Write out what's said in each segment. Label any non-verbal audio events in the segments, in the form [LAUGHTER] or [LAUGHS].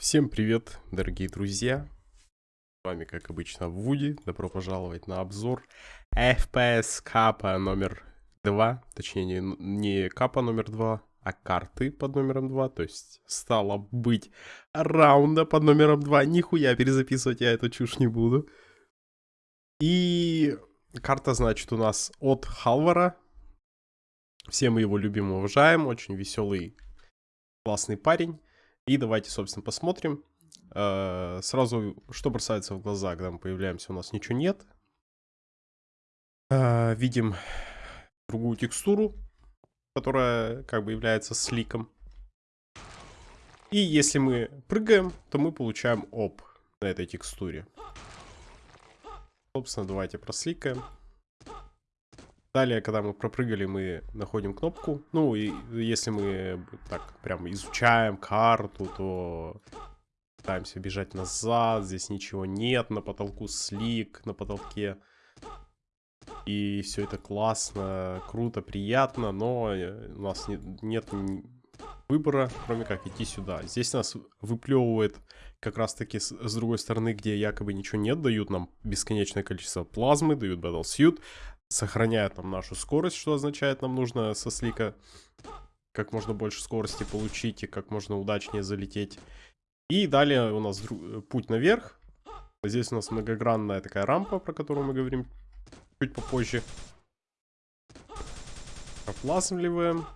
Всем привет, дорогие друзья! С вами, как обычно, Вуди. Добро пожаловать на обзор FPS капа номер 2. Точнее, не, не капа номер 2, а карты под номером 2. То есть, стало быть, раунда под номером 2. Нихуя перезаписывать я эту чушь не буду. И карта, значит, у нас от Халвара. Все мы его любим и уважаем. Очень веселый, классный парень. И давайте, собственно, посмотрим. Э, сразу, что бросается в глаза, когда мы появляемся, у нас ничего нет. Э, видим другую текстуру, которая как бы является сликом. И если мы прыгаем, то мы получаем оп на этой текстуре. Собственно, давайте просликаем. Далее, когда мы пропрыгали, мы находим кнопку. Ну, и если мы так прям изучаем карту, то пытаемся бежать назад. Здесь ничего нет. На потолку слик, на потолке. И все это классно, круто, приятно, но э, у нас нет выбора, кроме как идти сюда. Здесь нас выплевывает как раз таки с, с другой стороны, где якобы ничего нет, дают нам бесконечное количество плазмы, дают Battle Suit, сохраняет нам нашу скорость, что означает, нам нужно со слика как можно больше скорости получить и как можно удачнее залететь. И далее у нас путь наверх. Здесь у нас многогранная такая рампа, про которую мы говорим чуть попозже. Проплазмливаем.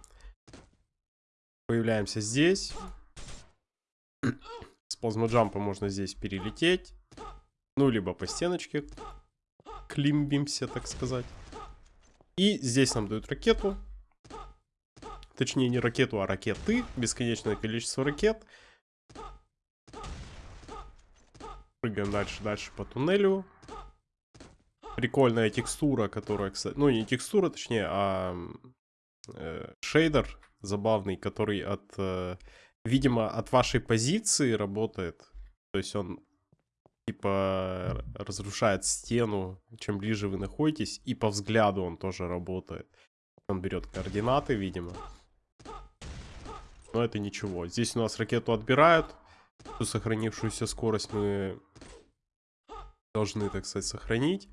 Появляемся здесь. [CLEARS THROAT] С плазмоджампа можно здесь перелететь. Ну, либо по стеночке климбимся, так сказать. И здесь нам дают ракету. Точнее, не ракету, а ракеты. Бесконечное количество ракет. Прыгаем дальше, дальше по туннелю. Прикольная текстура, которая, кстати... Ну, не текстура, точнее, а э, шейдер забавный, который от... Э, видимо, от вашей позиции работает. То есть он типа разрушает стену, чем ближе вы находитесь, и по взгляду он тоже работает. Он берет координаты, видимо. Но это ничего. Здесь у нас ракету отбирают. Ту сохранившуюся скорость мы должны, так сказать, сохранить.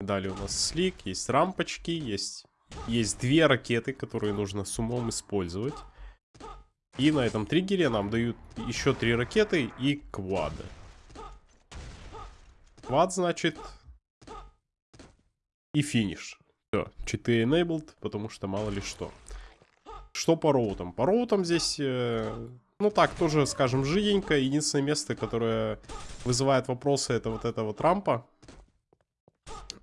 Далее у нас слик, есть рампочки, есть, есть две ракеты, которые нужно с умом использовать. И на этом триггере нам дают еще три ракеты и квады. Квад, значит, и финиш. Все, читы enabled, потому что мало ли что. Что по роутам? По роутам здесь, э, ну так, тоже, скажем, жиденько. Единственное место, которое вызывает вопросы, это вот эта вот рампа.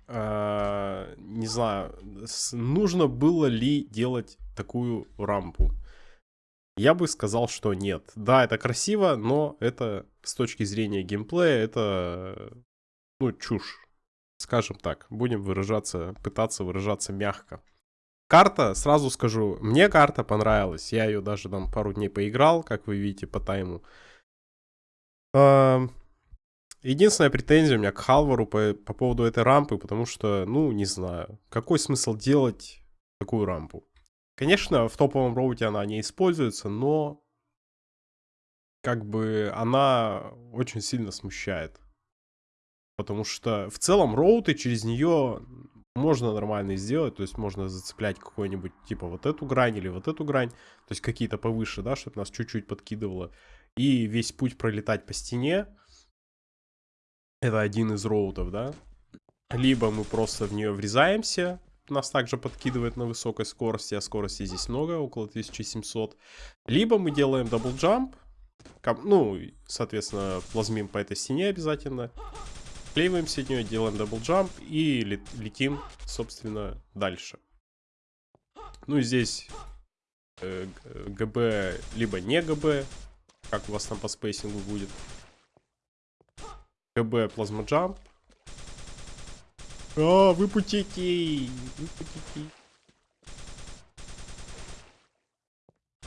Э, не знаю, нужно было ли делать такую рампу. Я бы сказал, что нет. Да, это красиво, но это с точки зрения геймплея, это, ну, чушь. Скажем так, будем выражаться, пытаться выражаться мягко. Карта, сразу скажу, мне карта понравилась. Я ее даже там пару дней поиграл, как вы видите по тайму. Единственная претензия у меня к Халвару по, по поводу этой рампы, потому что, ну, не знаю, какой смысл делать такую рампу? Конечно, в топовом роуте она не используется, но как бы она очень сильно смущает. Потому что в целом роуты через нее можно нормально сделать, то есть можно зацеплять какой-нибудь, типа вот эту грань или вот эту грань, то есть какие-то повыше, да, чтобы нас чуть-чуть подкидывало. И весь путь пролетать по стене, это один из роутов, да. Либо мы просто в нее врезаемся, нас также подкидывает на высокой скорости, а скорости здесь много, около 1700. Либо мы делаем double jump, ну, соответственно, плазмим по этой стене обязательно. Клеиваемся от нее, делаем double jump и летим, собственно, дальше. Ну здесь э, GB, либо не GB, как у вас там по спейсингу будет. GB плазма jump, а, выпутите! Выпутите.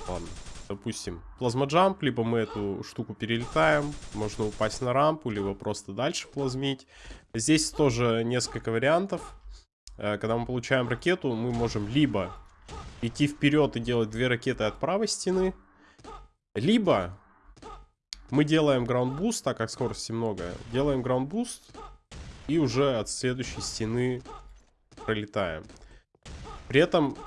Ладно, допустим, плазмо jump, либо мы эту штуку перелетаем, можно упасть на рампу, либо просто дальше плазмить. Здесь тоже несколько вариантов. Э, когда мы получаем ракету, мы можем либо идти вперед и делать две ракеты от правой стены, Либо мы делаем ground boost, так как скорости много. Делаем ground boost и уже от следующей стены пролетаем. При этом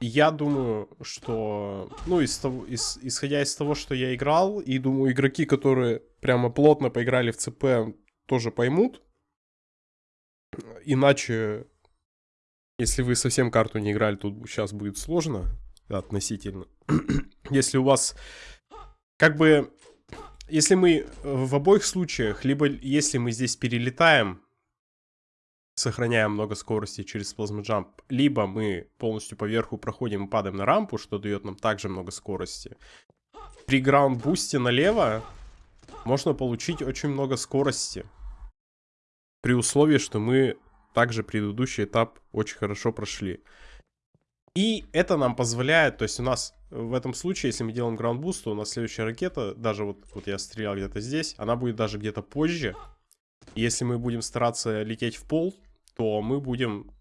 я думаю, что, ну, из того, из, исходя из того, что я играл, и думаю, игроки, которые прямо плотно поиграли в ЦП, тоже поймут. Иначе, если вы совсем карту не играли, тут сейчас будет сложно относительно. [COUGHS] если у вас, как бы, если мы в обоих случаях, либо если мы здесь перелетаем, сохраняем много скорости через Jump, либо мы полностью по верху проходим и падаем на рампу, что дает нам также много скорости. При граунд бусте налево можно получить очень много скорости. При условии, что мы также предыдущий этап очень хорошо прошли. И это нам позволяет, то есть у нас в этом случае, если мы делаем ground boost, то у нас следующая ракета, даже вот, вот я стрелял где-то здесь, она будет даже где-то позже. Если мы будем стараться лететь в пол, то мы будем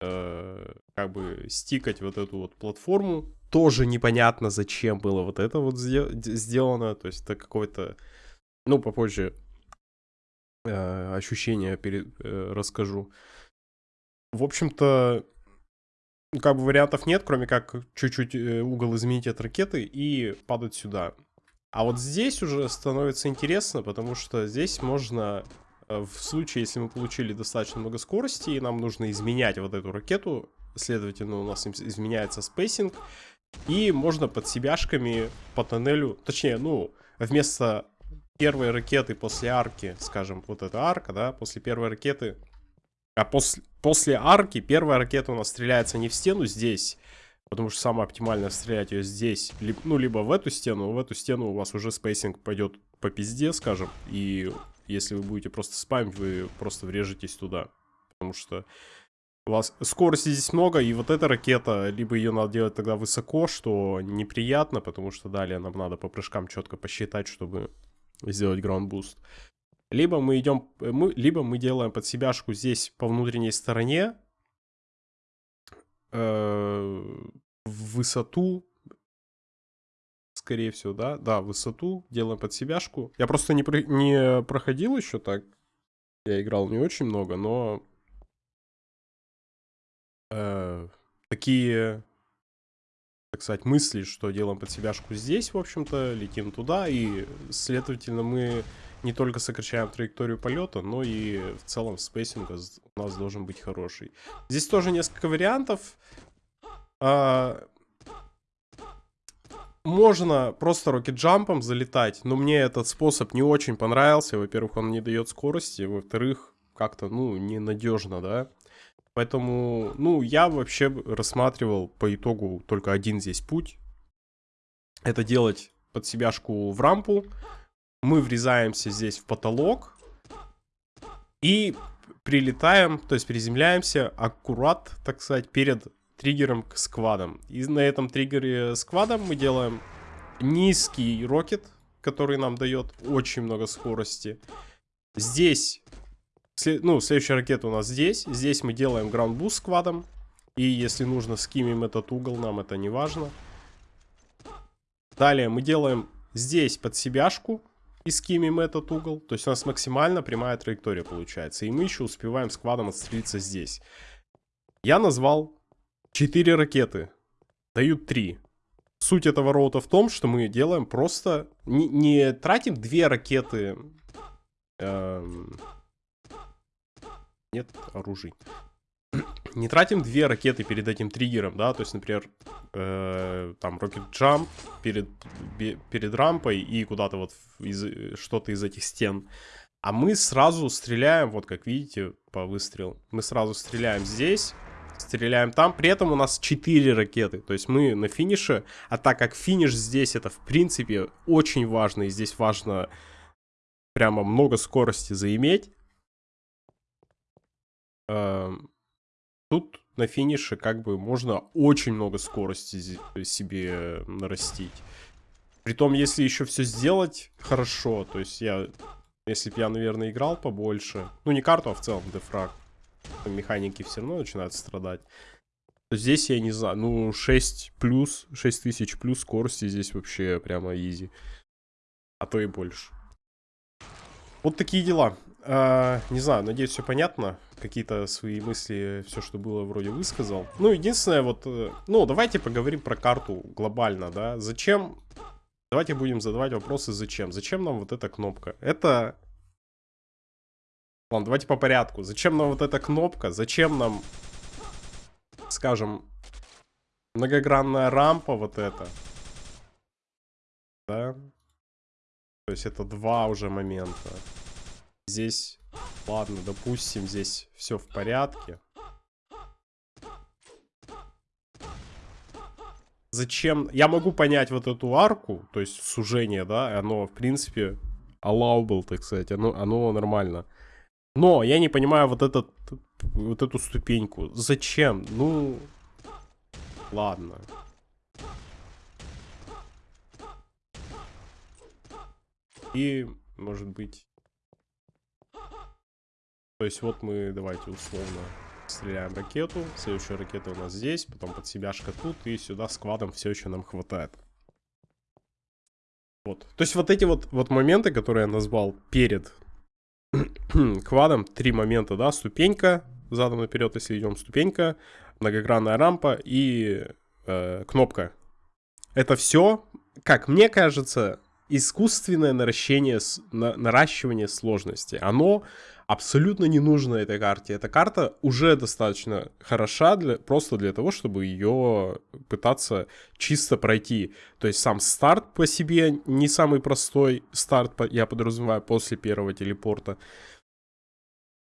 э, как бы стикать вот эту вот платформу. Тоже непонятно, зачем было вот это вот сделано. То есть это какое-то, ну, попозже э, ощущение перед, э, расскажу. В общем-то, как бы вариантов нет, кроме как чуть-чуть э, угол изменить от ракеты и падать сюда. А вот здесь уже становится интересно, потому что здесь можно Э, в случае, если мы получили достаточно много скорости, и нам нужно изменять вот эту ракету, следовательно, у нас изменяется spacing, и можно под себяшками по тоннелю, точнее, ну, вместо первой ракеты после арки, скажем, вот эта арка, да, после первой ракеты, а после, после арки первая ракета у нас стреляется не в стену здесь, потому что самое оптимальное стрелять ее здесь, либо, ну, либо в эту стену, в эту стену у вас уже spacing пойдет по пизде, скажем, и если вы будете просто спамить, вы просто врежетесь туда. Потому что у вас скорости здесь много, и вот эта ракета, либо ее надо делать тогда высоко, что неприятно, потому что далее нам надо по прыжкам четко посчитать, чтобы сделать ground boost. Либо мы идем, мы, либо мы делаем под себяшку здесь по внутренней стороне э, в высоту скорее всего, да? Да, высоту делаем под себяшку. Я просто не, про... не проходил еще так. Я играл не очень много, но... Э, такие, так сказать, мысли, что делаем под себяшку здесь, в общем-то, летим туда, и, следовательно, мы не только сокращаем траекторию полета, но и в целом spacing у нас должен быть хороший. Здесь тоже несколько вариантов. А, можно просто rocket jump ом залетать, но мне этот способ не очень понравился. Во-первых, он не дает скорости, во-вторых, как-то, ну, ненадежно, да. Поэтому, ну, я вообще рассматривал по итогу только один здесь путь. Это делать под себяшку в рампу. Мы врезаемся здесь в потолок. И прилетаем, то есть приземляемся аккурат, так сказать, перед триггером к сквадам. И на этом триггере сквадом мы делаем низкий рокет, который нам дает очень много скорости. Здесь, ну, следующая ракета у нас здесь. Здесь мы делаем ground boost с quad ом. И если нужно, скимим этот угол, нам это не важно. Далее мы делаем здесь под себяшку и скимим этот угол. То есть у нас максимально прямая траектория получается. И мы еще успеваем с quad ом отстрелиться здесь. Я назвал Четыре ракеты. Дают три. Суть этого route а в том, что мы делаем просто... Не, не тратим две ракеты... Эм... Нет оружий. Не тратим две ракеты перед этим триггером, да, то есть, например, э, там, Rocket Jump перед, перед рампой и куда-то вот из, что-то из этих стен. А мы сразу стреляем, вот как видите, по выстрелу. Мы сразу стреляем здесь, стреляем там. При этом у нас 4 ракеты. То есть мы на финише. А так как финиш здесь это в принципе очень важно. И здесь важно прямо много скорости заиметь. Эм, тут на финише как бы можно очень много скорости себе нарастить. Притом, если еще все сделать хорошо, то есть я, если бы я, наверное, играл побольше, ну не карту, а в целом дефраг, механики все равно начинают страдать. Здесь я не знаю, ну 6 плюс, 6000 плюс скорости здесь вообще прямо изи. А то и больше. Вот такие дела. А, не знаю, надеюсь, все понятно. Какие-то свои мысли, все, что было, вроде высказал. Ну, единственное, вот... э, Ну, давайте поговорим про карту глобально, да. Зачем... Давайте будем задавать вопросы, зачем. Зачем нам вот эта кнопка? Это... Ладно, давайте по порядку. Зачем нам вот эта кнопка? Зачем нам, скажем, многогранная рампа вот эта? Да? То есть это два уже момента. Здесь, ладно, допустим, здесь все в порядке. Зачем? Я могу понять вот эту арку, то есть сужение, да, оно, в принципе, allowable, так сказать, оно, оно нормально. Но я не понимаю вот этот, вот эту ступеньку. Зачем? Ну, ладно. И, может быть, то есть вот мы, давайте условно, стреляем ракету. Следующая ракета у нас здесь, потом под себяшка тут, и сюда с квадом все еще нам хватает. Вот. То есть вот эти вот, вот моменты, которые я назвал перед [CLEARS THROAT] квадом, три момента, да, ступенька, задом наперед, если идем, ступенька, многогранная рампа и э, кнопка. Это все, как мне кажется, искусственное наращение, на, наращивание сложности. Оно абсолютно не нужно этой карте. Эта карта уже достаточно хороша для, просто для того, чтобы ее пытаться чисто пройти. То есть сам старт по себе не самый простой старт, я подразумеваю, после первого телепорта.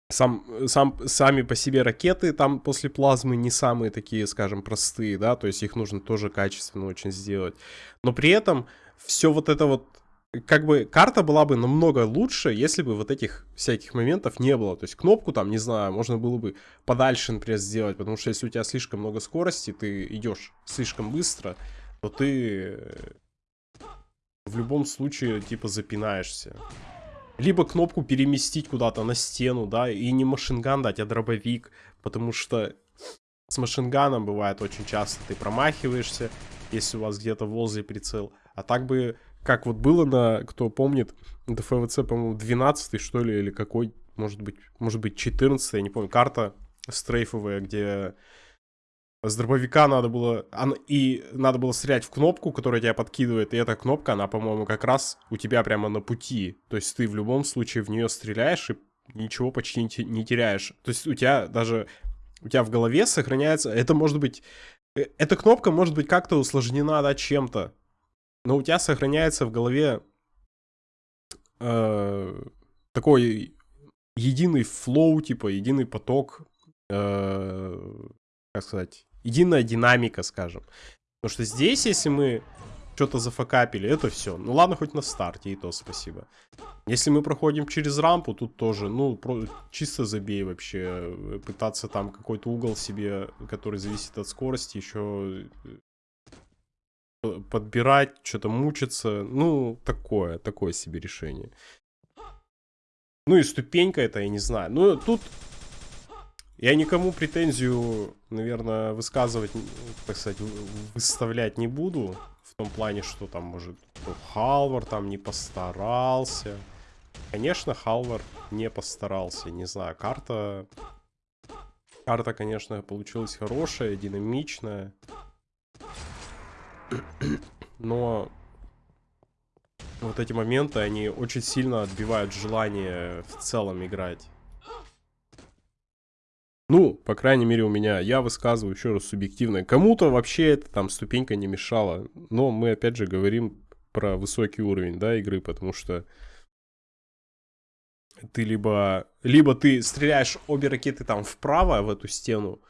Сам, сам, сами по себе ракеты там после плазмы не самые такие, скажем, простые, да, то есть их нужно тоже качественно очень сделать. Но при этом все вот это вот как бы карта была бы намного лучше, если бы вот этих всяких моментов не было. То есть кнопку там, не знаю, можно было бы подальше, например, сделать, потому что если у тебя слишком много скорости, ты идешь слишком быстро, то ты в любом случае, типа, запинаешься. Либо кнопку переместить куда-то на стену, да, и не машинган дать, а дробовик, потому что с машинганом бывает очень часто ты промахиваешься, если у вас где-то возле прицел. А так бы как вот было на, кто помнит, ДФВЦ, по-моему, 12 что ли, или какой, может быть, может быть 14 я не помню, карта стрейфовая, где с дробовика надо было... И надо было стрелять в кнопку, которая тебя подкидывает. И эта кнопка, она, по-моему, как раз у тебя прямо на пути. То есть ты в любом случае в нее стреляешь и ничего почти не теряешь. То есть у тебя даже... У тебя в голове сохраняется... Это может быть... Э, эта кнопка может быть как-то усложнена, да, чем-то но у тебя сохраняется в голове э, такой единый флоу, типа единый поток, э, как сказать, единая динамика, скажем. Потому что здесь, если мы что-то зафакапили, это все. Ну ладно, хоть на старте, и то спасибо. Если мы проходим через рампу, тут тоже, ну, про, чисто забей вообще. Пытаться там какой-то угол себе, который зависит от скорости, еще подбирать, что-то мучиться. Ну, такое, такое себе решение. Ну и ступенька это, я не знаю. Ну, тут я никому претензию, наверное, высказывать, так сказать, выставлять не буду. В том плане, что там, может, Халвар там не постарался. Конечно, Халвар не постарался. Не знаю, карта... Карта, конечно, получилась хорошая, динамичная. Но вот эти моменты, они очень сильно отбивают желание в целом играть. Ну, по крайней мере, у меня, я высказываю еще раз субъективно. Кому-то вообще эта там ступенька не мешала. Но мы опять же говорим про высокий уровень, да, игры, потому что ты либо, либо ты стреляешь обе ракеты там вправо в эту стену,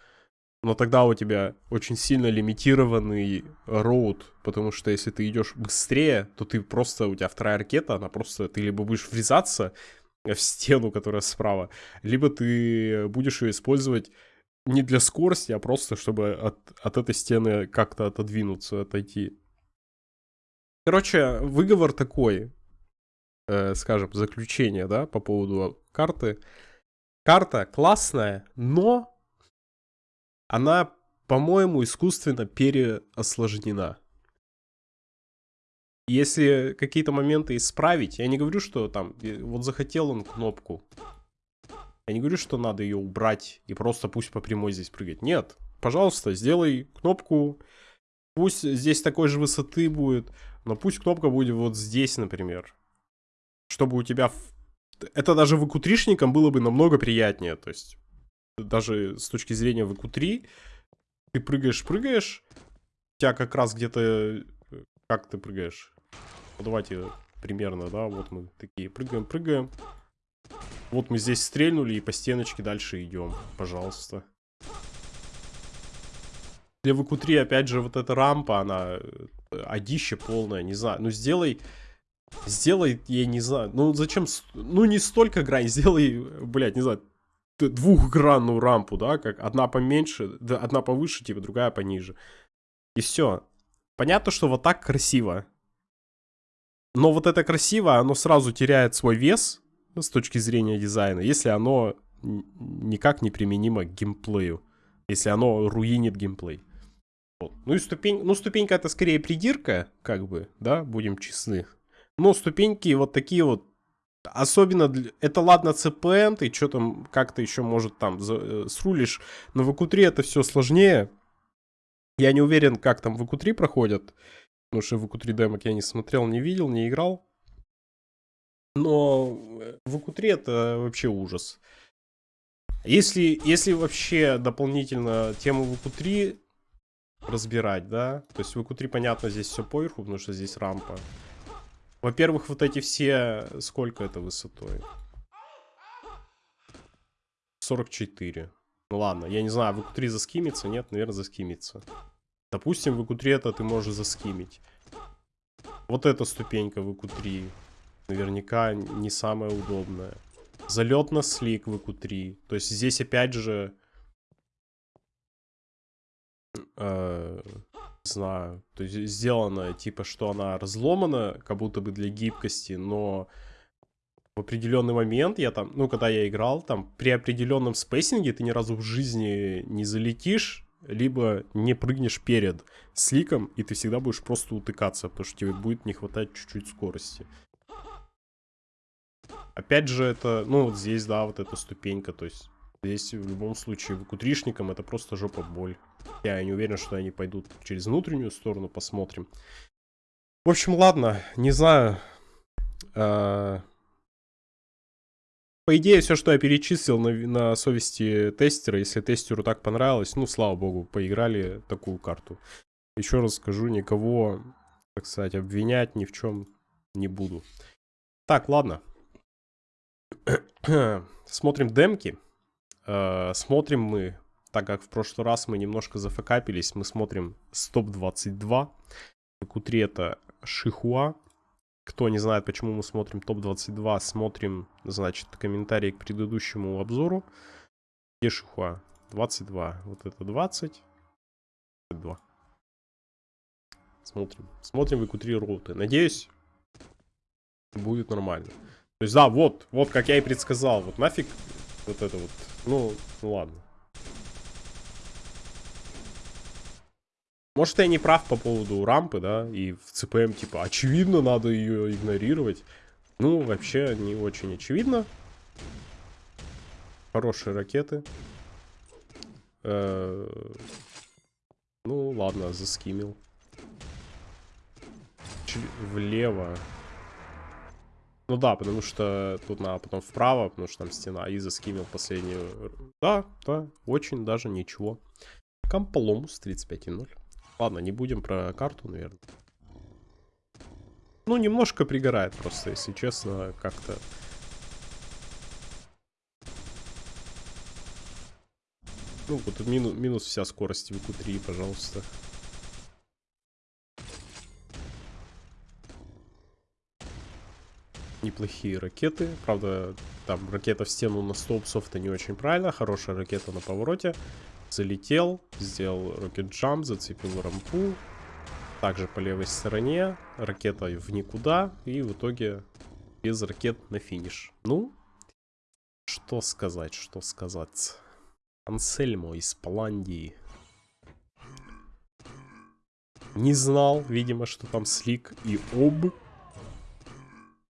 но тогда у тебя очень сильно лимитированный роут, потому что если ты идешь быстрее, то ты просто, у тебя вторая ракета, она просто, ты либо будешь врезаться [LAUGHS] в стену, которая справа, либо ты будешь ее использовать не для скорости, а просто чтобы от, от этой стены как-то отодвинуться, отойти. Короче, выговор такой, э, скажем, заключение, да, по поводу карты. Карта классная, но она по-моему, искусственно переосложнена. Если какие-то моменты исправить, я не говорю, что там, вот захотел он кнопку. Я не говорю, что надо ее убрать и просто пусть по прямой здесь прыгать. Нет, пожалуйста, сделай кнопку, пусть здесь такой же высоты будет, но пусть кнопка будет вот здесь, например. Чтобы у тебя... Это даже выкутришникам было бы намного приятнее, то есть даже с точки зрения VQ3 ты прыгаешь-прыгаешь, у тебя как раз где-то... Э, как ты прыгаешь? Ну, давайте примерно, да, вот мы такие прыгаем-прыгаем. Вот мы здесь стрельнули и по стеночке дальше идем, пожалуйста. Для VQ3, опять же, вот эта рампа, она э, одище полная, не знаю. Ну, сделай... Сделай, я не знаю, ну зачем, ну не столько грань, [LAUGHS] сделай, блядь, не знаю, двухгранную рампу, да, как одна поменьше, да, одна повыше, типа, другая пониже. И все. Понятно, что вот так красиво. Но вот это красиво, оно сразу теряет свой вес с точки зрения дизайна, если оно никак не применимо к геймплею. Если оно руинит геймплей. Вот. Ну и ступень, ну ступенька это скорее придирка, как бы, да, будем честны. Но ступеньки вот такие вот Особенно, для... это ладно CPM, ты что там как-то еще, может, там за... Э, срулишь. Но в EQ3 это все сложнее. Я не уверен, как там в EQ3 проходят. Потому что в EQ3 демок я не смотрел, не видел, не играл. Но в EQ3 это вообще ужас. Если, если вообще дополнительно тему в EQ3 разбирать, да, то есть в EQ3, понятно, здесь все поверху, потому что здесь рампа. Во-первых, вот эти все... Сколько это высотой? 44. Ну ладно, я не знаю, в EQ3 заскимится? Нет, наверное, заскимится. Допустим, в EQ3 это ты можешь заскимить. Вот эта ступенька в EQ3. Наверняка не самая удобная. Залет на слик в EQ3. То есть здесь опять же... Э, знаю, то есть сделано, типа, что она разломана, как будто бы для гибкости, но в определенный момент я там, ну, когда я играл, там, при определенном спейсинге ты ни разу в жизни не залетишь, либо не прыгнешь перед сликом, и ты всегда будешь просто утыкаться, потому что тебе будет не хватать чуть-чуть скорости. Опять же, это, ну, вот здесь, да, вот эта ступенька, то есть Здесь в любом случае выкутришникам это просто жопа боль. Я не уверен, что они пойдут через внутреннюю сторону, посмотрим. В общем, ладно, не знаю. А... По идее, все, что я перечислил на, на совести тестера, если тестеру так понравилось, ну, слава богу, поиграли такую карту. Еще раз скажу, никого, так сказать, обвинять ни в чем не буду. Так, ладно. [CLEARS THROAT] Смотрим демки. Э, смотрим мы, так как в прошлый раз мы немножко зафакапились, мы смотрим топ-22. Q3 это Шихуа. Кто не знает, почему мы смотрим топ-22, смотрим, значит, комментарии к предыдущему обзору. Где Шихуа? 22. Вот это 20. 22. Смотрим. Смотрим в Q3 роуты. Надеюсь, будет нормально. То есть, да, вот, вот, как я и предсказал. Вот нафиг вот это вот. Ну, ну ладно. Может, я не прав по поводу рампы, да, и в ЦПМ, типа, очевидно, надо ее игнорировать. Ну, вообще, не очень очевидно. Хорошие ракеты. Э ну, ладно, заскимил. Ч влево. Ну да, потому что тут надо потом вправо, потому что там стена. И заскимил последнюю. Да, да, очень даже ничего. Комполомус 35.0. Ладно, не будем про карту, наверное. Ну, немножко пригорает просто, если честно, как-то... Ну, вот минус, минус вся скорость в q 3 пожалуйста. неплохие ракеты. Правда, там ракета в стену на 100 псов это не очень правильно. Хорошая ракета на повороте. Залетел, сделал рокет джамп, зацепил рампу. Также по левой стороне. Ракета в никуда. И в итоге без ракет на финиш. Ну, что сказать, что сказать. Ансельмо из Паландии. Не знал, видимо, что там слик и об.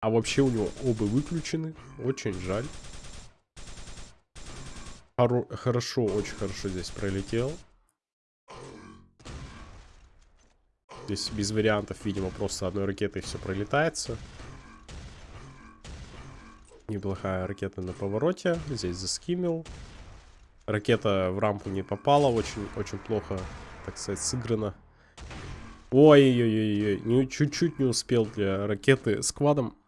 А вообще у него оба выключены. Очень жаль. Хоро хорошо, очень хорошо здесь пролетел. Здесь без вариантов, видимо, просто одной ракетой все пролетается. Неплохая ракета на повороте. Здесь заскимил. Ракета в рампу не попала. Очень, очень плохо, так сказать, сыграно. Ой-ой-ой-ой. Чуть-чуть не успел для ракеты с квадом.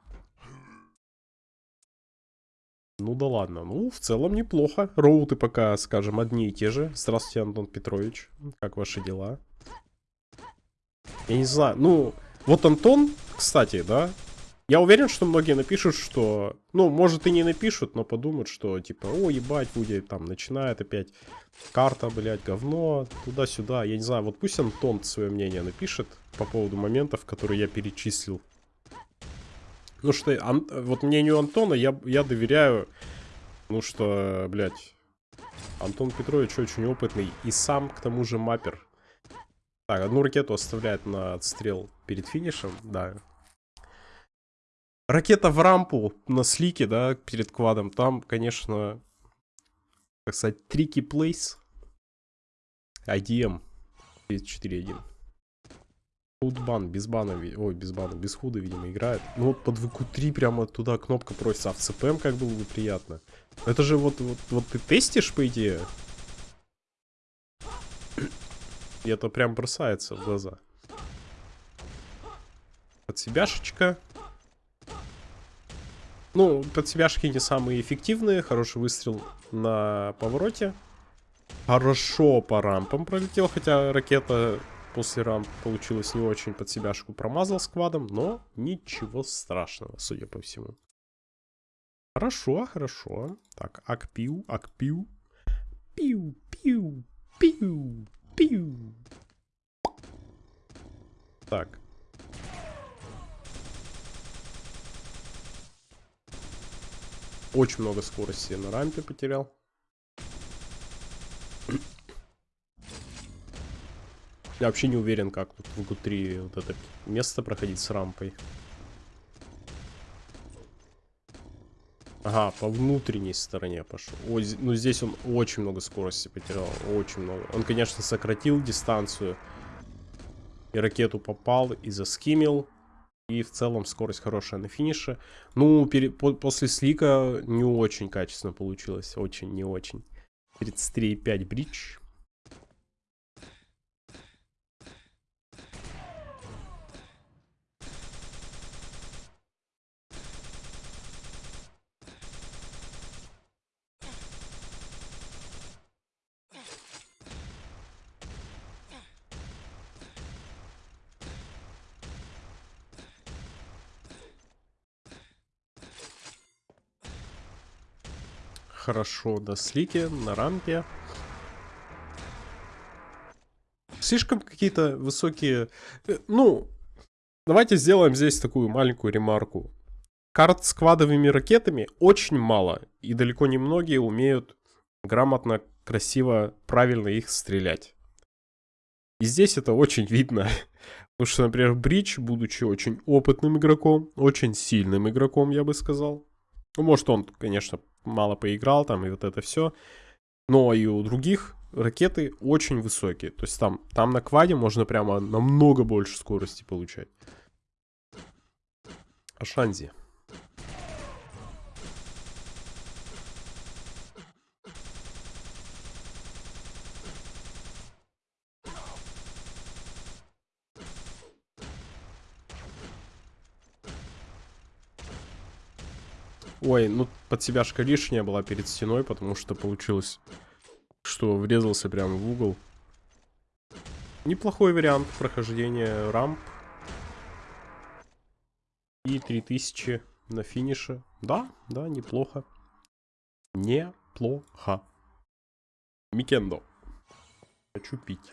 Ну да ладно. Ну, в целом неплохо. Роуты пока, скажем, одни и те же. Здравствуйте, Антон Петрович. Как ваши дела? Я не знаю. Ну, вот Антон, кстати, да, я уверен, что многие напишут, что... Ну, может и не напишут, но подумают, что типа, о, ебать, Вуди там начинает опять карта, блядь, говно, туда-сюда. Я не знаю, вот пусть Антон свое мнение напишет по поводу моментов, которые я перечислил. Ну что, ан... вот мнению Антона я, я доверяю, ну что, блядь, Антон Петрович очень опытный и сам, к тому же, маппер. Так, одну ракету оставляет на отстрел перед финишем, да, Ракета в рампу на слике, да, перед квадом. Там, конечно, так сказать, трики плейс. IDM 4.1. Худбан, без бана, ой, без бана, без худа, видимо, играет. Ну вот под ВК3 прямо туда кнопка просится, а в ЦПМ как было бы приятно. Это же вот, вот, вот ты тестишь, по идее? И это прям бросается в глаза. Под себяшечка. Ну, под себяшки не самые эффективные. Хороший выстрел на повороте. Хорошо по рампам пролетел, хотя ракета после рамп получилась не очень под себяшку. Промазал сквадом, но ничего страшного, судя по всему. Хорошо, хорошо. Так, акпиу, акпиу. Пиу, пиу, пиу, пиу. Так, Очень много скорости на рампе потерял. Я вообще не уверен, как тут в ГУ-3 вот это место проходить с рампой. Ага, по внутренней стороне пошел. Ой, ну здесь он очень много скорости потерял. Очень много. Он, конечно, сократил дистанцию. И ракету попал, и заскимил. И в целом скорость хорошая на финише. Ну, пере, по, после слика не очень качественно получилось. Очень, не очень. 33,5 бридж. Хорошо на слике, на рампе. Слишком какие-то высокие... Э, ну, давайте сделаем здесь такую маленькую ремарку. Карт с квадовыми ракетами очень мало. И далеко не многие умеют грамотно, красиво, правильно их стрелять. И здесь это очень видно. Потому что, например, Бридж, будучи очень опытным игроком, очень сильным игроком, я бы сказал. Ну, может, он, конечно, мало поиграл там и вот это все. Но и у других ракеты очень высокие. То есть там, там на кваде можно прямо намного больше скорости получать. Ашанзи. Ой, ну под себяшка лишняя была перед стеной, потому что получилось, что врезался прямо в угол. Неплохой вариант прохождения рамп. И 3000 на финише. Да, да, неплохо. Неплохо. Микендо. Хочу пить.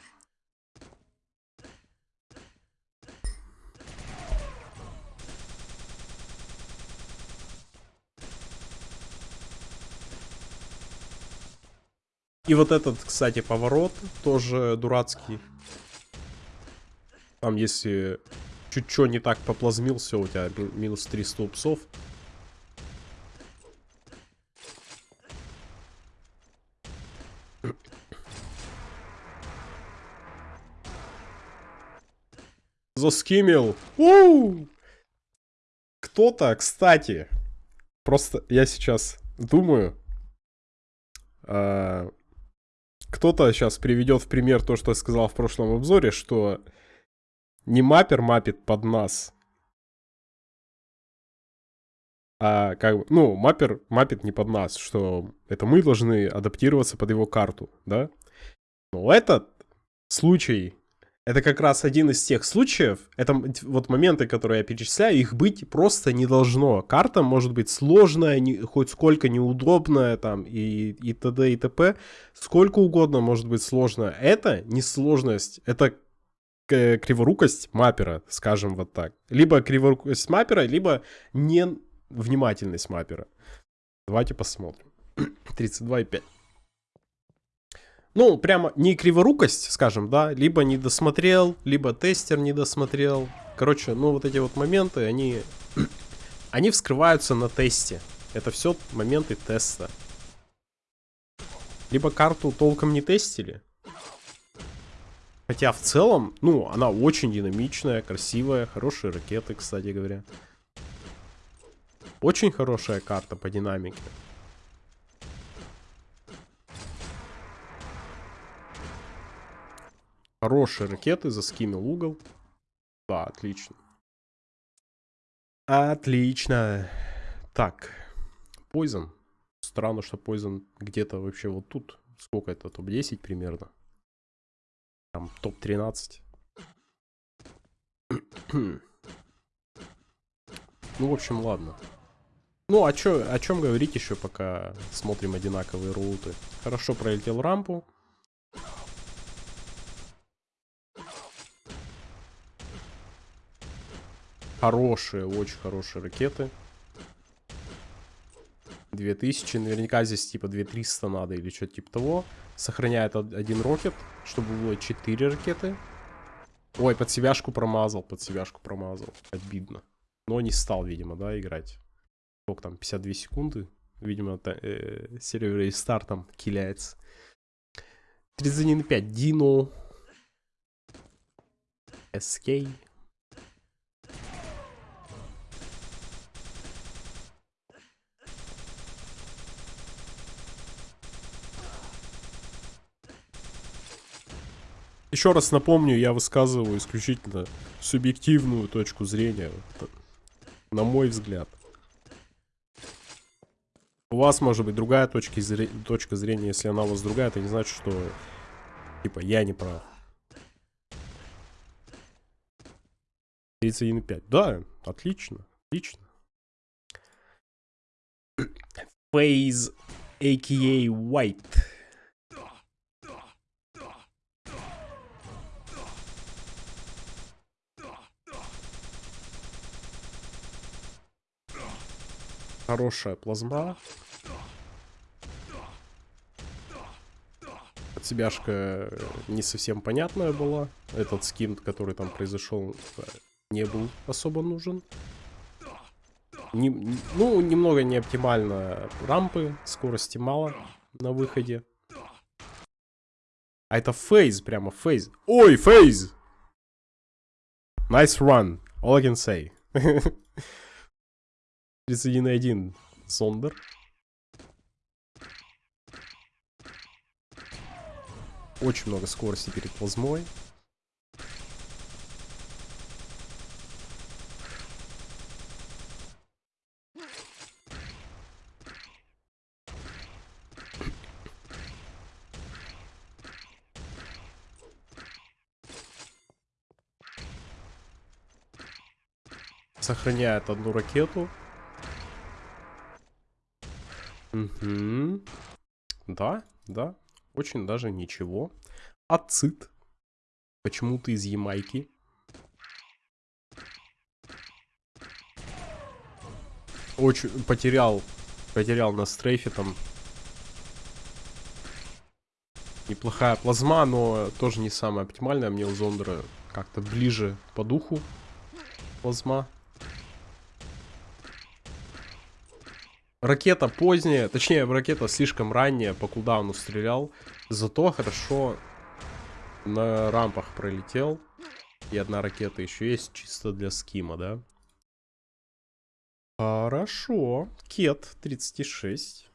И вот этот, кстати, поворот тоже дурацкий. Там, если чуть что не так поплазмил, все, у тебя минус 300 упсов. Заскимил. Кто-то, кстати, просто я сейчас думаю, а, кто-то сейчас приведет в пример то, что я сказал в прошлом обзоре, что не маппер мапит под нас, а как бы, ну, маппер мапит не под нас, что это мы должны адаптироваться под его карту, да? Но этот случай это как раз один из тех случаев, это вот моменты, которые я перечисляю, их быть просто не должно. Карта может быть сложная, не, хоть сколько неудобная, там, и, и т.д. и т.п. Сколько угодно может быть сложная. Это не сложность, это криворукость маппера, скажем вот так. Либо криворукость маппера, либо невнимательность маппера. Давайте посмотрим. [CLEARS THROAT] 32,5. Ну, прямо не криворукость, скажем, да, либо не досмотрел, либо тестер не досмотрел. Короче, ну вот эти вот моменты, они, [CLEARS THROAT] они вскрываются на тесте. Это все моменты теста. Либо карту толком не тестили. Хотя в целом, ну, она очень динамичная, красивая, хорошие ракеты, кстати говоря. Очень хорошая карта по динамике. Хорошие ракеты, заскимил угол. Да, отлично. Отлично. Так. Poison. Странно, что Poison где-то вообще вот тут. Сколько это? Топ-10 примерно. Там топ-13. [CLEARS THROAT] ну, в общем, ладно. Ну, а чё, о чем говорить еще, пока смотрим одинаковые роуты? Хорошо пролетел рампу. Хорошие, очень хорошие ракеты. 2000, наверняка здесь типа 2300 надо или что-то типа того. Сохраняет один рокет, чтобы было 4 ракеты. Ой, под себяшку промазал, под себяшку промазал. Обидно. Но не стал, видимо, да, играть. Сколько там, 52 секунды. Видимо, э, сервер рестарт там киляется. 31.5. Дино. SK. Еще раз напомню, я высказываю исключительно субъективную точку зрения, на мой взгляд. У вас может быть другая точка, зре... точка зрения, если она у вас другая, это не значит, что типа я не прав. 31,5. Да, отлично, отлично. Phase, a.k.a. White. Хорошая плазма. Отсебяшка не совсем понятная была. Этот скин, который там произошел, не был особо нужен. Не, ну, немного не оптимально рампы, скорости мало на выходе. А это фейз, прямо фейз. Ой, фейз! Nice run, all I can say. [LAUGHS] 31.1 Сондер. Очень много скорости перед плазмой. Сохраняет одну ракету. Угу. Да, да. Очень даже ничего. Ацит. Почему-то из Ямайки. Очень потерял. Потерял на стрейфе там. Неплохая плазма, но тоже не самая оптимальная. Мне у Зондера как-то ближе по духу плазма. Ракета поздняя, точнее, ракета слишком ранняя, по кулдауну стрелял. Зато хорошо на рампах пролетел. И одна ракета еще есть, чисто для скима, да? Хорошо. Кет 36.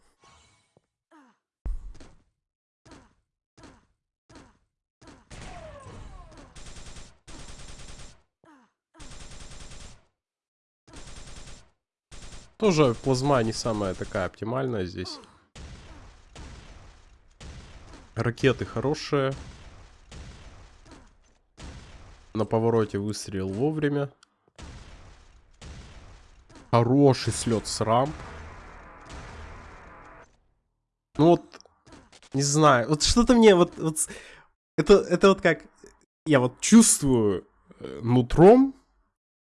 Тоже плазма не самая такая оптимальная здесь. Ракеты хорошие. На повороте выстрелил вовремя. Хороший слет с рамп. Ну вот, не знаю, вот что-то мне вот, вот это, это вот как, я вот чувствую э, нутром,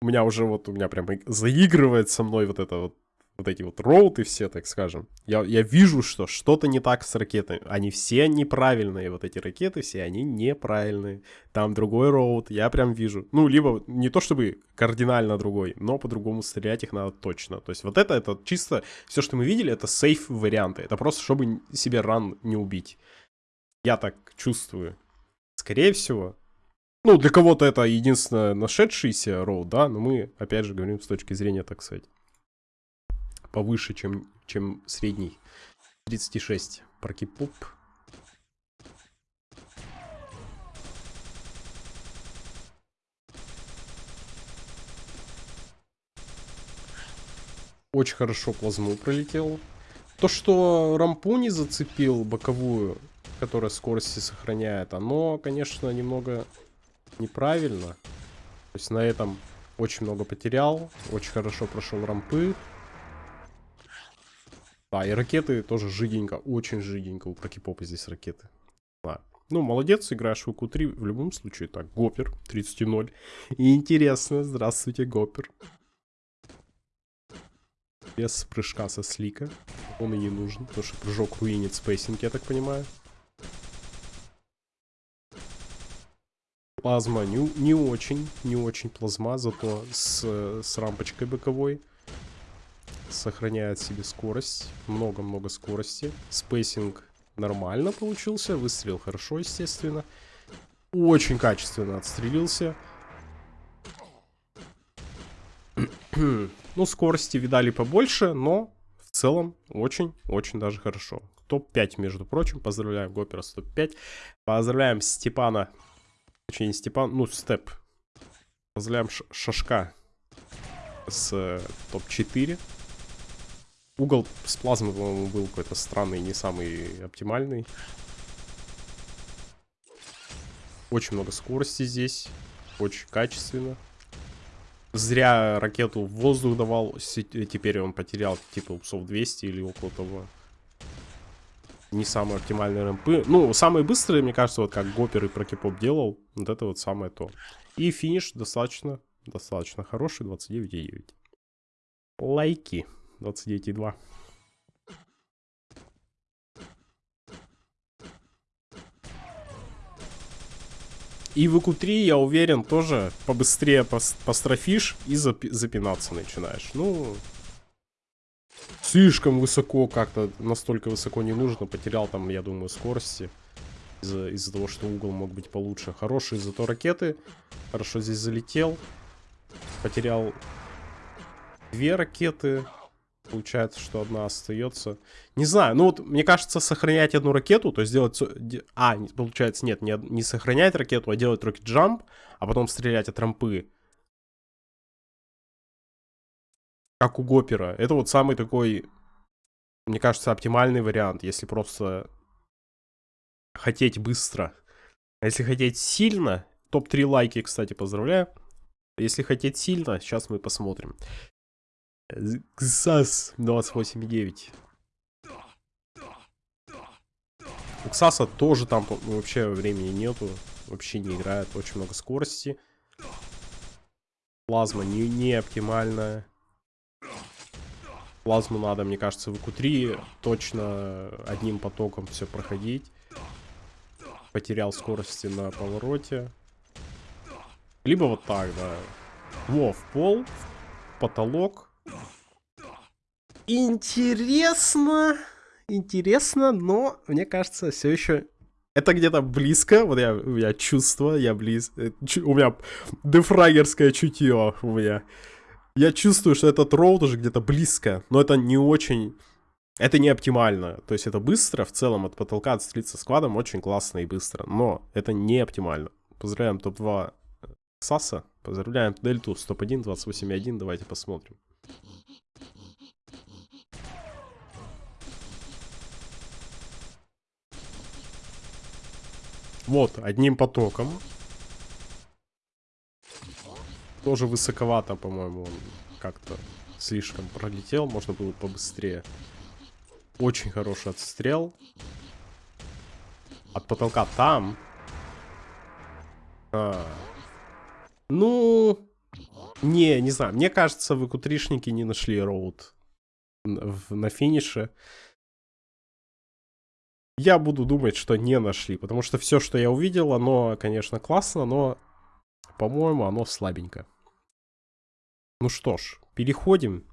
у меня уже вот, у меня прям заигрывает со мной вот это вот, вот эти вот роуты все, так скажем. Я, я вижу, что что-то не так с ракетами. Они все неправильные, вот эти ракеты все, они неправильные. Там другой роут, я прям вижу. Ну, либо не то чтобы кардинально другой, но по-другому стрелять их надо точно. То есть вот это, это чисто, все, что мы видели, это сейф варианты. Это просто, чтобы себе ран не убить. Я так чувствую. Скорее всего, ну, для кого-то это единственное нашедшийся роут, да, но мы, опять же, говорим с точки зрения, так сказать, повыше, чем, чем средний. 36. Прокипуп. Очень хорошо плазму пролетел. То, что рампу не зацепил боковую, которая скорости сохраняет, оно, конечно, немного неправильно. То есть на этом очень много потерял. Очень хорошо прошел рампы. Да, и ракеты тоже жиденько, очень жиденько. У Прокипопа здесь ракеты. Да. Ну, молодец, играешь в q 3 в любом случае. Так, Гопер 30-0. И интересно, здравствуйте, Гопер. Без прыжка со slick а. Он и не нужен, потому что прыжок руинит spacing, я так понимаю. Плазма не, не очень, не очень плазма, зато с, с рампочкой боковой. Сохраняет себе скорость, много-много скорости. Spacing нормально получился, выстрелил хорошо, естественно. Очень качественно отстрелился. ну, скорости видали побольше, но в целом очень-очень даже хорошо. Топ-5, между прочим. Поздравляем Гопера с топ-5. Поздравляем Степана Точнее, не Степан, ну, Степ. Поздравляем Шашка с э, топ-4. Угол с плазмой, по-моему, был какой-то странный, не самый оптимальный. Очень много скорости здесь. Очень качественно. Зря ракету в воздух давал. Теперь он потерял типа упсов 200 или около того не самые оптимальные рэмпы. Ну, самые быстрые, мне кажется, вот как Гопер и Прокипоп делал. Вот это вот самое то. И финиш достаточно, достаточно хороший, 29,9. Лайки, 29,2. И в q 3 я уверен, тоже побыстрее построфишь и запинаться начинаешь. Ну, слишком высоко как-то, настолько высоко не нужно. Потерял там, я думаю, скорости. Из-за из того, что угол мог быть получше. Хорошие зато ракеты. Хорошо здесь залетел. Потерял две ракеты. Получается, что одна остается. Не знаю, ну вот, мне кажется, сохранять одну ракету, то есть делать... А, получается, нет, не, не сохранять ракету, а делать рокет джамп, а потом стрелять от рампы. как у Гопера. Это вот самый такой, мне кажется, оптимальный вариант, если просто хотеть быстро. А если хотеть сильно, топ-3 лайки, кстати, поздравляю. Если хотеть сильно, сейчас мы посмотрим. Ксас 28,9. У Ксаса тоже там вообще времени нету. Вообще не играет. Очень много скорости. Плазма не, не оптимальная. Плазму надо, мне кажется, в q3 точно одним потоком все проходить. Потерял скорости на повороте. Либо вот так, да. Во, в пол, в потолок. Интересно. Интересно, но мне кажется, все еще это где-то близко, вот я, у меня чувство, я близ... Э, у меня дефрагерское чутье у меня. Я чувствую, что этот роу тоже где-то близко, но это не очень... Это не оптимально. То есть это быстро, в целом от потолка отстрелиться складом очень классно и быстро, но это не оптимально. Поздравляем топ-2 Саса, поздравляем Дельту, топ-1, 28.1, давайте посмотрим. Вот, одним потоком. Тоже высоковато, по-моему, он как-то слишком пролетел. Можно было побыстрее. Очень хороший отстрел. От потолка там. А. Ну, не, не знаю. Мне кажется, вы кутришники не нашли роуд на финише я буду думать, что не нашли. Потому что все, что я увидел, оно, конечно, классно, но, по-моему, оно слабенько. Ну что ж, переходим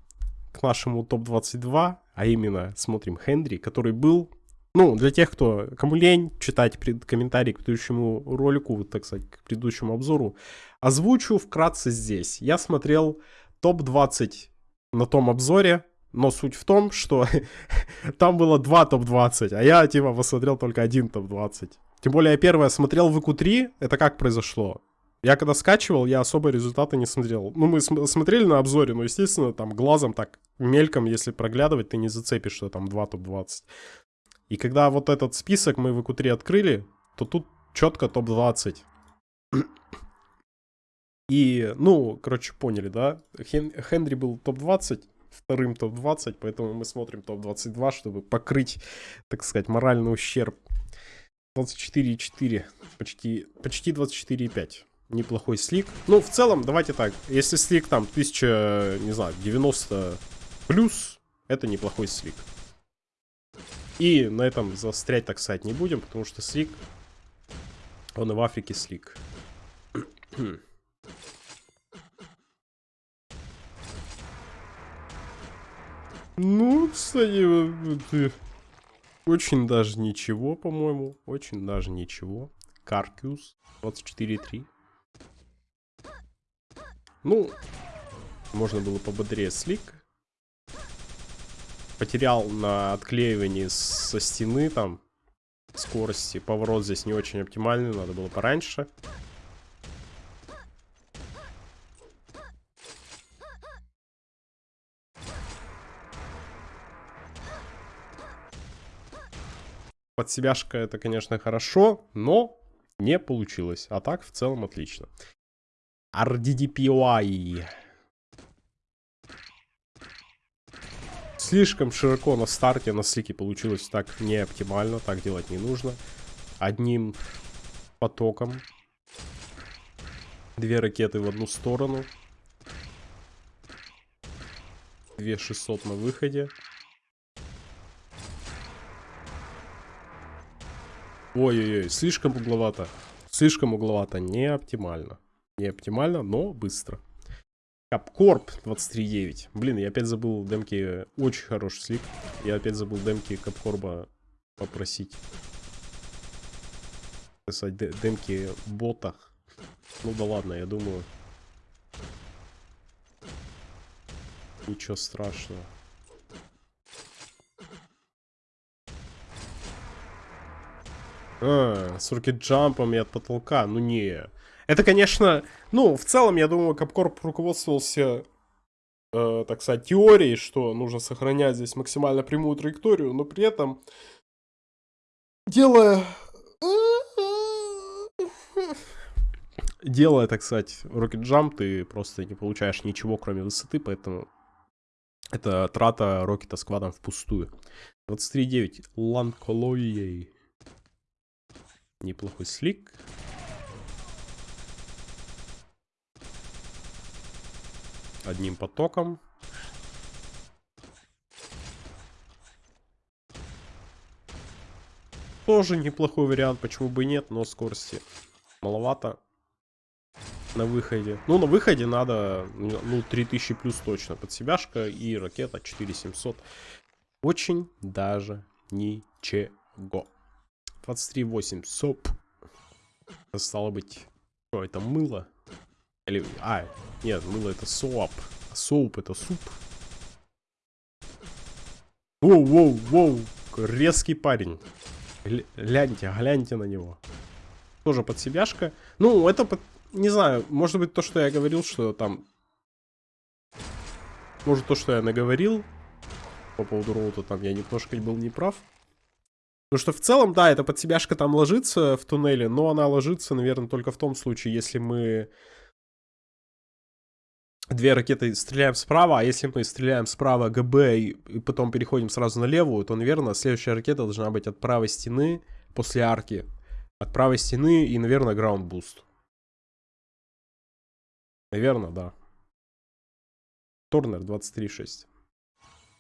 к нашему топ-22, а именно смотрим Хендри, который был... Ну, для тех, кто, кому лень читать комментарии к предыдущему ролику, так сказать, к предыдущему обзору, озвучу вкратце здесь. Я смотрел топ-20 на том обзоре, но суть в том, что [LAUGHS] там было два топ-20, а я, типа, посмотрел только один топ-20. Тем более, я первое смотрел в ИКУ-3, это как произошло? Я когда скачивал, я особо результаты не смотрел. Ну, мы см смотрели на обзоре, но, естественно, там глазом так мельком, если проглядывать, ты не зацепишь, что там два топ-20. И когда вот этот список мы в ИКУ-3 открыли, то тут четко топ-20. И, ну, короче, поняли, да? Хен Хенри был топ-20, вторым топ-20, поэтому мы смотрим топ-22, чтобы покрыть, так сказать, моральный ущерб. 24,4, почти, почти 24,5. Неплохой слик. Ну, в целом, давайте так, если слик там 1000, не знаю, 90 плюс, это неплохой слик. И на этом застрять, так сказать, не будем, потому что слик, он и в Африке слик. [CLEARS THROAT] Ну, кстати, очень даже ничего, по-моему. Очень даже ничего. Каркюс 24.3. Ну, можно было пободрее слик. Потерял на отклеивании со стены там скорости. Поворот здесь не очень оптимальный, надо было пораньше. Под себяшка это, конечно, хорошо, но не получилось. А так, в целом, отлично. RDDPY. Слишком широко на старте на слике получилось так не оптимально. Так делать не нужно. Одним потоком. Две ракеты в одну сторону. Две 600 на выходе. Ой-ой-ой, слишком угловато. Слишком угловато, не оптимально. Не оптимально, но быстро. Капкорп 23.9. Блин, я опять забыл демки. Очень хороший слик. Я опять забыл демки Капкорба попросить. Писать демки ботах. Ну да ладно, я думаю. Ничего страшного. А, с рукет-джампом и от потолка. Ну не. Это, конечно... Ну, в целом, я думаю, Капкорп руководствовался, э, так сказать, теорией, что нужно сохранять здесь максимально прямую траекторию, но при этом делая... Делая, так сказать, рокет-джамп, ты просто не получаешь ничего, кроме высоты, поэтому это трата рокета сквадом впустую. 23.9. Ланколоей. Неплохой слик. Одним потоком. Тоже неплохой вариант, почему бы и нет, но скорости маловато. на выходе. Ну, на выходе надо, ну, 3000 плюс точно. Под себяшка и ракета 4700. Очень даже ничего. 23.8. Соп. Стало быть... Что, это мыло? Или... А, нет, мыло это соап. Соуп это суп. Воу, воу, воу. Резкий парень. Гляньте, гляньте на него. Тоже под себяшка. Ну, это под... Не знаю, может быть то, что я говорил, что там... Может то, что я наговорил по поводу route а, там я немножко был неправ. Потому что в целом, да, эта под себяшка там ложится в туннеле, но она ложится, наверное, только в том случае, если мы две ракеты стреляем справа, а если мы стреляем справа ГБ и, и потом переходим сразу на левую, то, наверное, следующая ракета должна быть от правой стены после арки. От правой стены и, наверное, ground boost. Наверное, да. Торнер 23.6.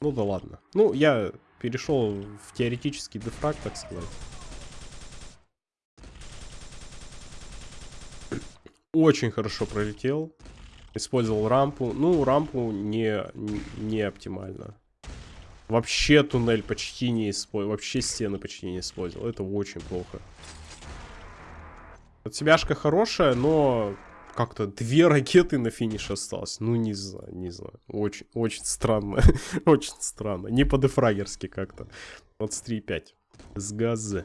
Ну да ладно. Ну, я перешел в теоретический дефраг, так сказать. Очень хорошо пролетел. Использовал рампу. Ну, рампу не, не оптимально. Вообще туннель почти не использовал. Вообще стены почти не использовал. Это очень плохо. Отсебяшка хорошая, но как-то две [LAUGHS] ракеты на финиш осталось. Ну, не знаю, не знаю. Очень, очень странно. [LAUGHS] очень странно. Не по-дефрагерски как-то. 23,5. С газа.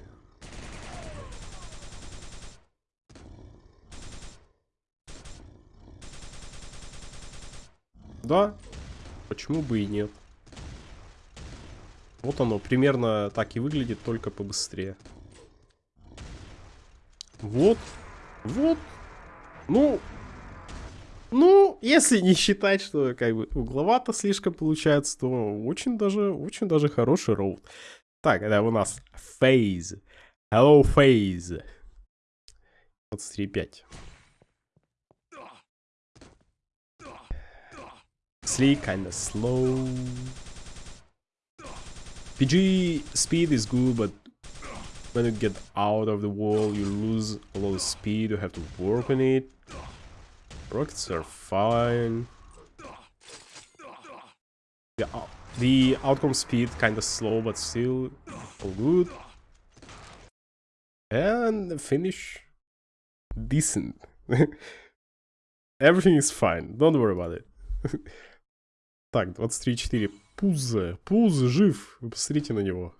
Да, почему бы и нет. Вот оно, примерно так и выглядит, только побыстрее. Вот, вот. Ну, ну, если не считать, что как бы угловато слишком получается, то очень даже, очень даже хороший роут. Так, это у нас Phase. Hello, Phase. 23.5. Sleek, kinda slow. PG speed is good, but when you get out of the wall, you lose a lot of speed. You have to work on it. Rockets are fine. The, uh, the outcome speed kinda slow, but still all good. And finish decent. Everything is fine. Don't worry about it. Так, 23-4. Пузо. Пузо жив. Вы посмотрите на него.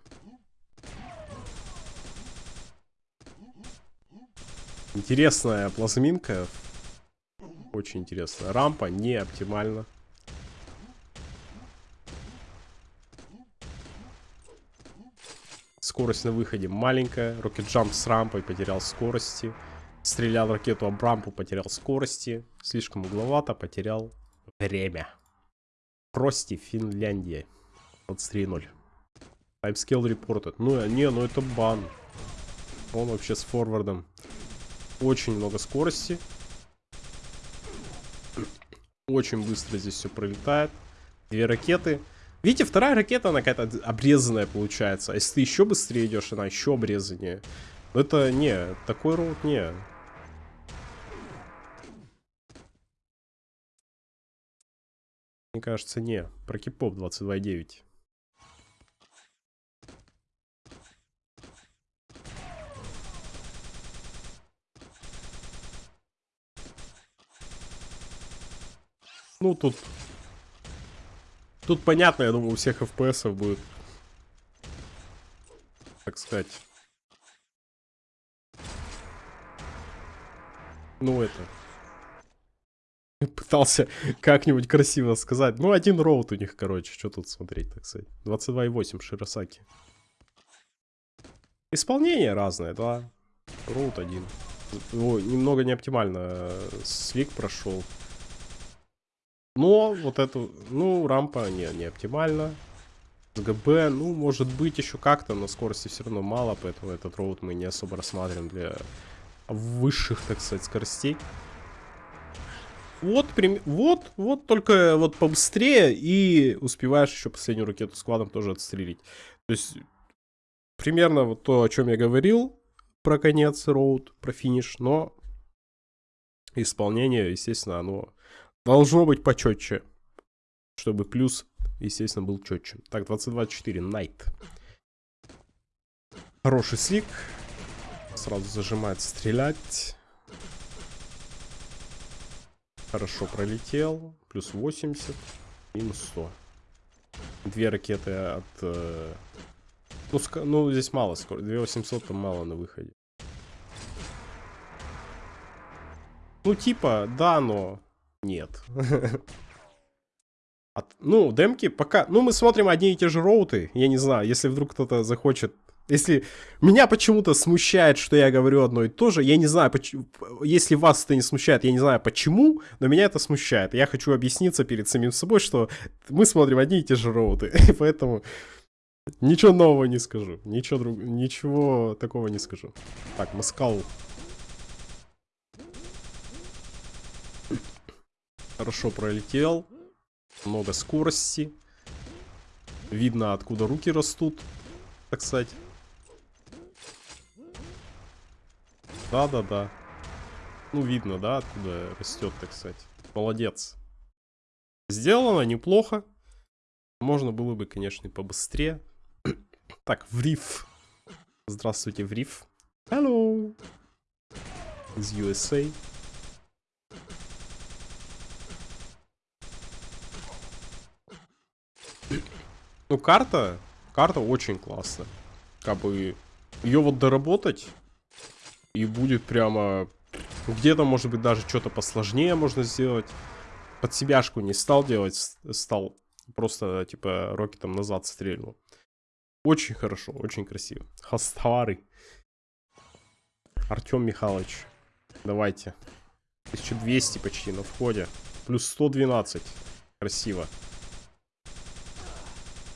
Интересная плазминка. Очень интересная. Рампа не оптимальна. Скорость на выходе маленькая. Рокет Джамп с рампой потерял скорости. Стрелял ракету об рампу, потерял скорости. Слишком угловато, потерял время. Прости, Финляндия. 23.0. Таймскейл репортед. Ну, не, ну это бан. Он вообще с форвардом. Очень много скорости. Очень быстро здесь все пролетает. Две ракеты. Видите, вторая ракета, она какая-то обрезанная получается. А если ты еще быстрее идешь, она еще обрезаннее. Это не, такой роут не. Мне кажется, не. Про кипоп 22.9. Ну, тут... Тут понятно, я думаю, у всех FPS будет. Так сказать. Ну, это пытался как-нибудь красиво сказать. Ну, один роут у них, короче, что тут смотреть, так сказать. 22,8 Широсаки. Исполнение разное, да. Роут один. О, немного не оптимально. Слик прошел. Но вот эту, ну, рампа не, не оптимально. ГБ, ну, может быть еще как-то, но скорости все равно мало, поэтому этот роут мы не особо рассматриваем для высших, так сказать, скоростей. Вот, прям, вот, вот только вот побыстрее и успеваешь еще последнюю ракету складом тоже отстрелить. То есть примерно вот то, о чем я говорил про конец роуд, про финиш, но исполнение, естественно, оно должно быть почетче. Чтобы плюс, естественно, был четче. Так, 22-4, Найт. Хороший слик. Сразу зажимает стрелять. Хорошо пролетел. Плюс 80. Минус 100. Две ракеты от... Э... Ну, ск... ну, здесь мало скоро. 2800 там мало на выходе. Ну, типа, да, но нет. [LAUGHS] От, ну, демки пока... Ну, мы смотрим одни и те же роуты. Я не знаю, если вдруг кто-то захочет если меня почему-то смущает, что я говорю одно и то же, я не знаю, почему, если вас это не смущает, я не знаю почему, но меня это смущает. Я хочу объясниться перед самим собой, что мы смотрим одни и те же роуты, [LAUGHS] поэтому ничего нового не скажу, ничего, друг... ничего такого не скажу. Так, Маскал. Хорошо пролетел, много скорости, видно откуда руки растут, так сказать. Да-да-да. Ну, видно, да, откуда растет, так сказать. Молодец. Сделано неплохо. Можно было бы, конечно, и побыстрее. [COUGHS] так, Вриф. Здравствуйте, Вриф. Hello. Из USA. Ну, карта, карта очень классная. Как бы ее вот доработать и будет прямо... Где-то, может быть, даже что-то посложнее можно сделать. Под себяшку не стал делать, стал просто, типа, рокетом назад стрельнул. Очень хорошо, очень красиво. Хастовары. Артем Михайлович. Давайте. 1200 почти на входе. Плюс 112. Красиво.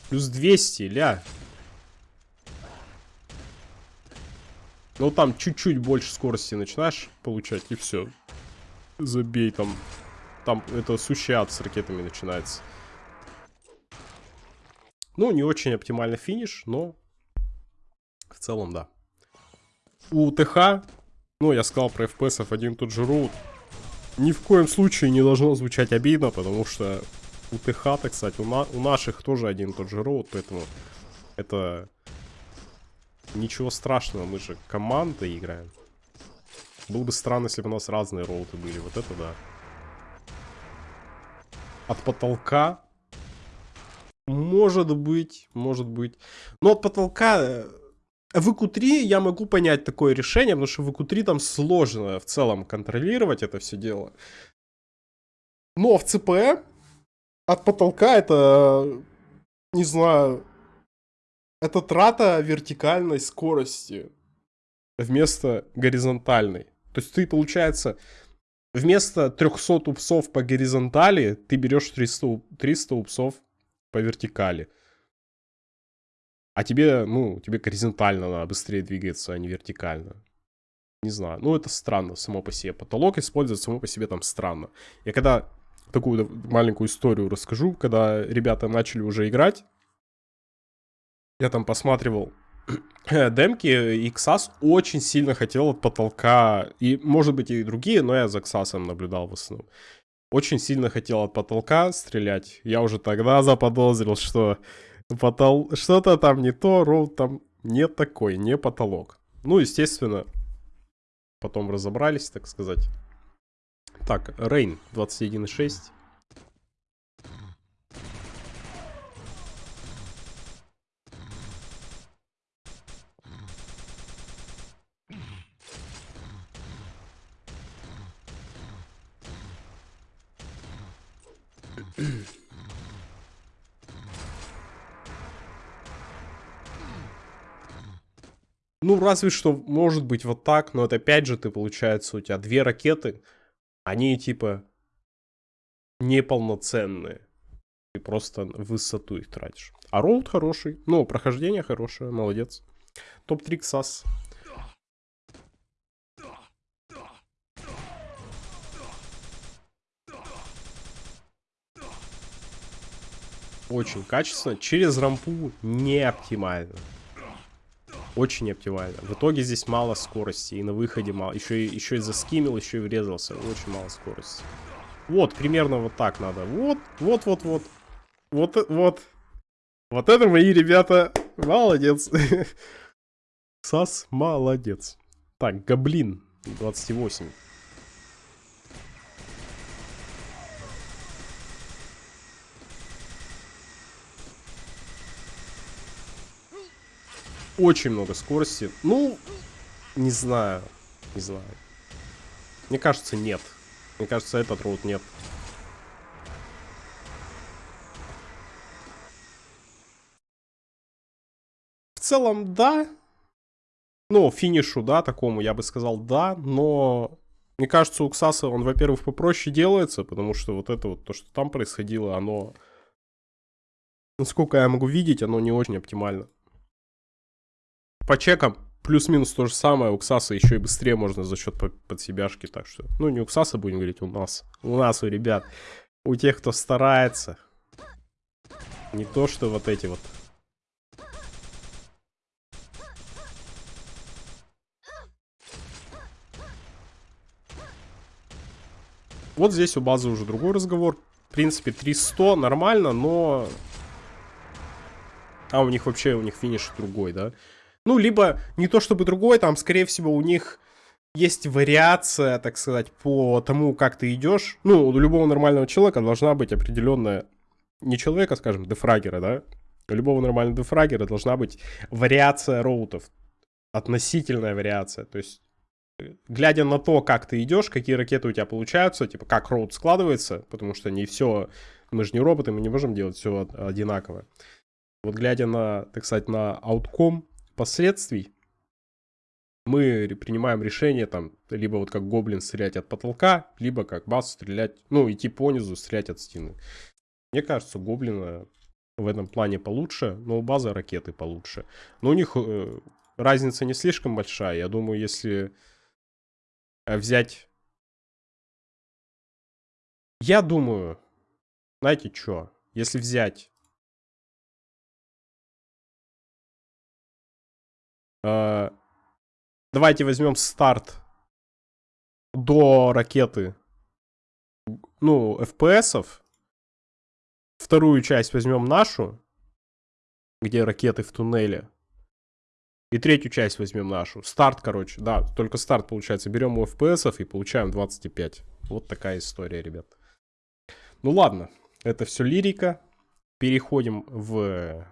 Плюс 200, ля. Ну там чуть-чуть больше скорости начинаешь получать, и все. Забей там. Там это сущий ад с ракетами начинается. Ну, не очень оптимальный финиш, но в целом, да. У ТХ, ну, я сказал про FPS один тот же роут, ни в коем случае не должно звучать обидно, потому что у ТХ, так сказать, у, на у наших тоже один тот же роут, поэтому это Ничего страшного, мы же командой играем. Было бы странно, если бы у нас разные роуты были. Вот это да. От потолка. Может быть, может быть. Но от потолка... Э, в EQ3 я могу понять такое решение, потому что в EQ3 там сложно в целом контролировать это все дело. Но в CPE от потолка это, не знаю, это трата вертикальной скорости вместо горизонтальной. То есть ты, получается, вместо 300 упсов по горизонтали, ты берешь 300, 300 упсов по вертикали. А тебе, ну, тебе горизонтально надо быстрее двигаться, а не вертикально. Не знаю. Ну, это странно само по себе. Потолок использовать само по себе там странно. Я когда такую маленькую историю расскажу, когда ребята начали уже играть, я там посматривал [CLEARS THROAT] демки, и XAS очень сильно хотел от потолка, и может быть и другие, но я за XAS наблюдал в основном. Очень сильно хотел от потолка стрелять. Я уже тогда заподозрил, что потол... что-то там не то, роут там не такой, не потолок. Ну, естественно, потом разобрались, так сказать. Так, Рейн 21.6. Ну, разве что, может быть, вот так, но это опять же ты, получается, у тебя две ракеты, они типа неполноценные. Ты просто высоту их тратишь. А роут хороший, ну, прохождение хорошее, молодец. Топ-3 КСАС. Очень качественно. Через рампу не оптимально. Очень оптимально. В итоге здесь мало скорости. И на выходе мало. Еще, и, еще и заскимил, еще и врезался. Очень мало скорости. Вот, примерно вот так надо. Вот, вот, вот, вот. Вот, вот. Вот это мои ребята. Молодец. [LAUGHS] Сас, молодец. Так, Гоблин. 28. Очень много скорости. Ну, не знаю. Не знаю. Мне кажется, нет. Мне кажется, этот роут нет. В целом, да. Ну, финишу, да, такому, я бы сказал, да. Но, мне кажется, у Ксаса он, во-первых, попроще делается, потому что вот это вот, то, что там происходило, оно... Насколько я могу видеть, оно не очень оптимально. По чекам плюс-минус то же самое. У Ксаса еще и быстрее можно за счет подсебяшки. Так что, ну не у Ксаса будем говорить, у нас. У нас, у ребят. У тех, кто старается. Не то, что вот эти вот. Вот здесь у базы уже другой разговор. В принципе, 300 нормально, но... А, у них вообще, у них финиш другой, да? Ну, либо не то чтобы другой, там, скорее всего, у них есть вариация, так сказать, по тому, как ты идешь. Ну, у любого нормального человека должна быть определенная, не человека, скажем, дефрагера, да? У любого нормального дефрагера должна быть вариация роутов. Относительная вариация. То есть, глядя на то, как ты идешь, какие ракеты у тебя получаются, типа, как роут складывается, потому что не все, мы же не роботы, мы не можем делать все одинаково. Вот глядя на, так сказать, на аутком, последствий мы принимаем решение там, либо вот как гоблин стрелять от потолка, либо как бас стрелять, ну, идти по стрелять от стены. Мне кажется, гоблина в этом плане получше, но у базы ракеты получше. Но у них э, разница не слишком большая. Я думаю, если э, взять... Я думаю, знаете что? Если взять Э, давайте возьмем старт до ракеты. Ну, FPS-ов. Вторую часть возьмем нашу, где ракеты в туннеле. И третью часть возьмем нашу. Старт, короче, да, только старт получается. Берем у FPS и получаем 25. Вот такая история, ребят. Ну ладно, это все лирика. Переходим в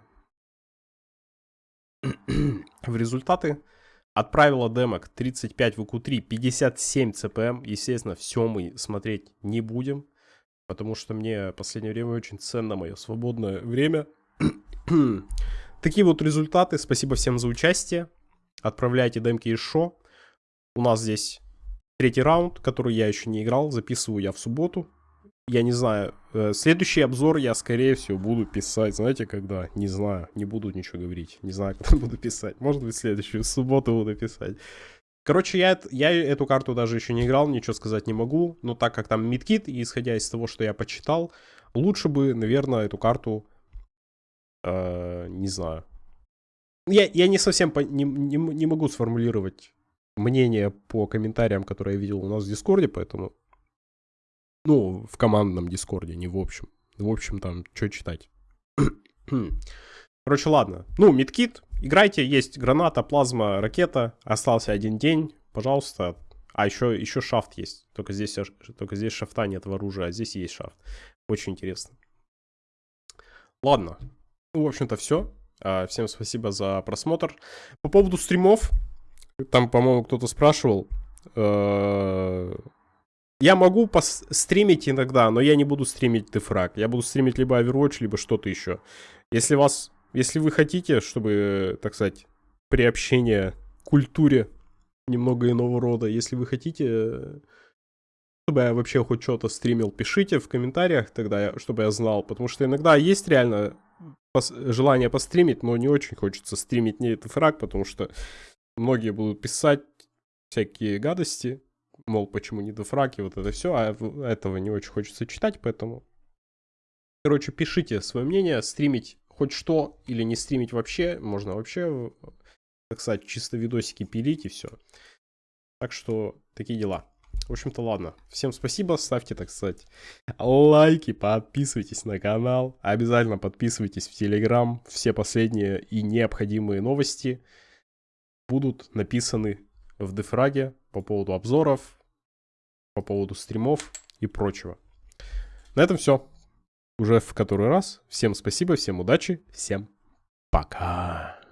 в результаты отправила демок 35 VQ3, 57 CPM. Естественно, все мы смотреть не будем, потому что мне в последнее время очень ценно мое свободное время. [CLEARS THROAT] Такие вот результаты. Спасибо всем за участие. Отправляйте демки из шо. У нас здесь третий раунд, который я еще не играл. Записываю я в субботу я не знаю, э, следующий обзор я, скорее всего, буду писать, знаете, когда? Не знаю, не буду ничего говорить, не знаю, [LAUGHS] когда буду писать. Может быть, следующую субботу буду писать. Короче, я, я эту карту даже еще не играл, ничего сказать не могу. Но так как там мидкит, исходя из того, что я почитал, лучше бы, наверное, эту карту, э, не знаю. Я, я не совсем по, не, не, не могу сформулировать мнение по комментариям, которые я видел у нас в Дискорде, поэтому ну, в командном дискорде, не в общем. В общем, там, что читать. Короче, ладно. Ну, мидкит. Играйте, есть граната, плазма, ракета. Остался один день. Пожалуйста. А еще, еще шафт есть. Только здесь, только здесь шафта нет в оружии, а здесь есть шафт. Очень интересно. Ладно. Ну, в общем-то, все. А, всем спасибо за просмотр. По поводу стримов. Там, по-моему, кто-то спрашивал. Я могу стримить иногда, но я не буду стримить дефраг. Я буду стримить либо Overwatch, либо что-то еще. Если вас, если вы хотите, чтобы, так сказать, приобщение к культуре немного иного рода, если вы хотите, чтобы я вообще хоть что-то стримил, пишите в комментариях тогда, чтобы я знал. Потому что иногда есть реально пос желание постримить, но не очень хочется стримить не этот фраг, потому что многие будут писать всякие гадости мол, почему не дефраги, вот это все, а этого не очень хочется читать, поэтому... Короче, пишите свое мнение, стримить хоть что или не стримить вообще, можно вообще так сказать, чисто видосики пилить и все. Так что такие дела. В общем-то, ладно. Всем спасибо, ставьте, так сказать, лайки, подписывайтесь на канал. Обязательно подписывайтесь в Телеграм. Все последние и необходимые новости будут написаны в дефраге по поводу обзоров, по поводу стримов и прочего. На этом все. Уже в который раз. Всем спасибо, всем удачи, всем пока.